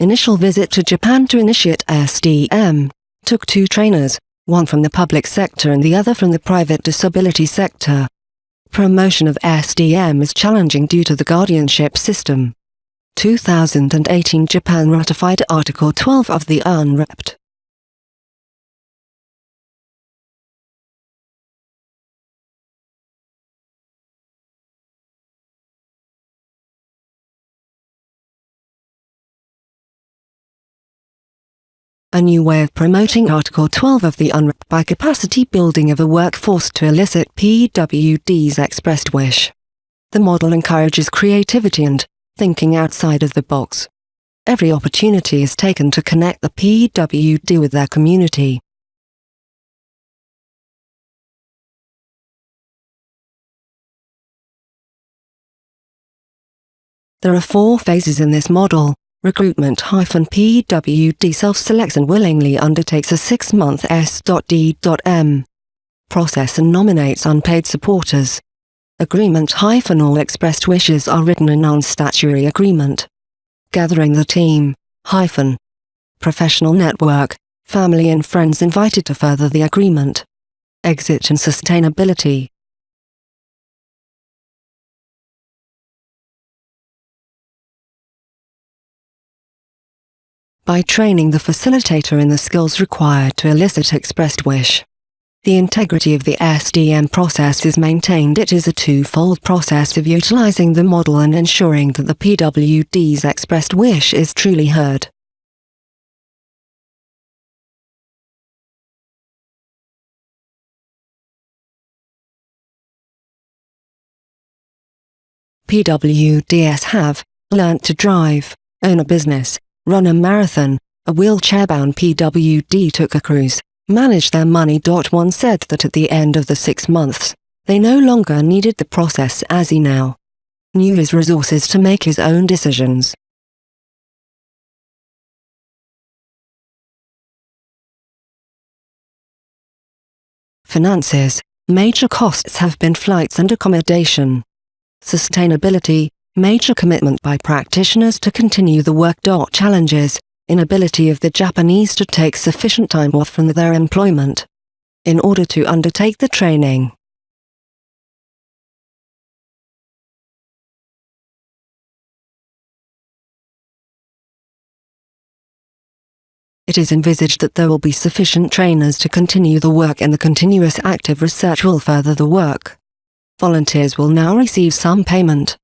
Initial visit to Japan to initiate SDM took two trainers, one from the public sector and the other from the private disability sector. Promotion of SDM is challenging due to the guardianship system. 2018 Japan ratified Article 12 of the UNCRPD. A new way of promoting Article 12 of the UNCRPD by capacity building of a workforce to elicit PWD's expressed wish. The model encourages creativity and thinking outside of the box. Every opportunity is taken to connect the PWD with their community. There are four phases in this model. Recruitment-PWD self-selects and willingly undertakes a six-month S.D.M process and nominates unpaid supporters. Agreement-all expressed wishes are written in non-statutory agreement. Gathering the team, hyphen. Professional network, family and friends invited to further the agreement. Exit and sustainability. By training the facilitator in the skills required to elicit expressed wish. The integrity of the SDM process is maintained. It is a two-fold process of utilizing the model and ensuring that the PWD's expressed wish is truly heard. PWDs have learnt to drive, own a business, run a marathon, a wheelchair-bound PWD took a cruise, managed their money. One said that at the end of the six months, they no longer needed the process as he now knew his resources to make his own decisions. Finances, major costs have been flights and accommodation. Sustainability, major commitment by practitioners to continue the work. Challenges, inability of the Japanese to take sufficient time off from their employment in order to undertake the training. It is envisaged that there will be sufficient trainers to continue the work and the continuous active research will further the work. Volunteers will now receive some payment.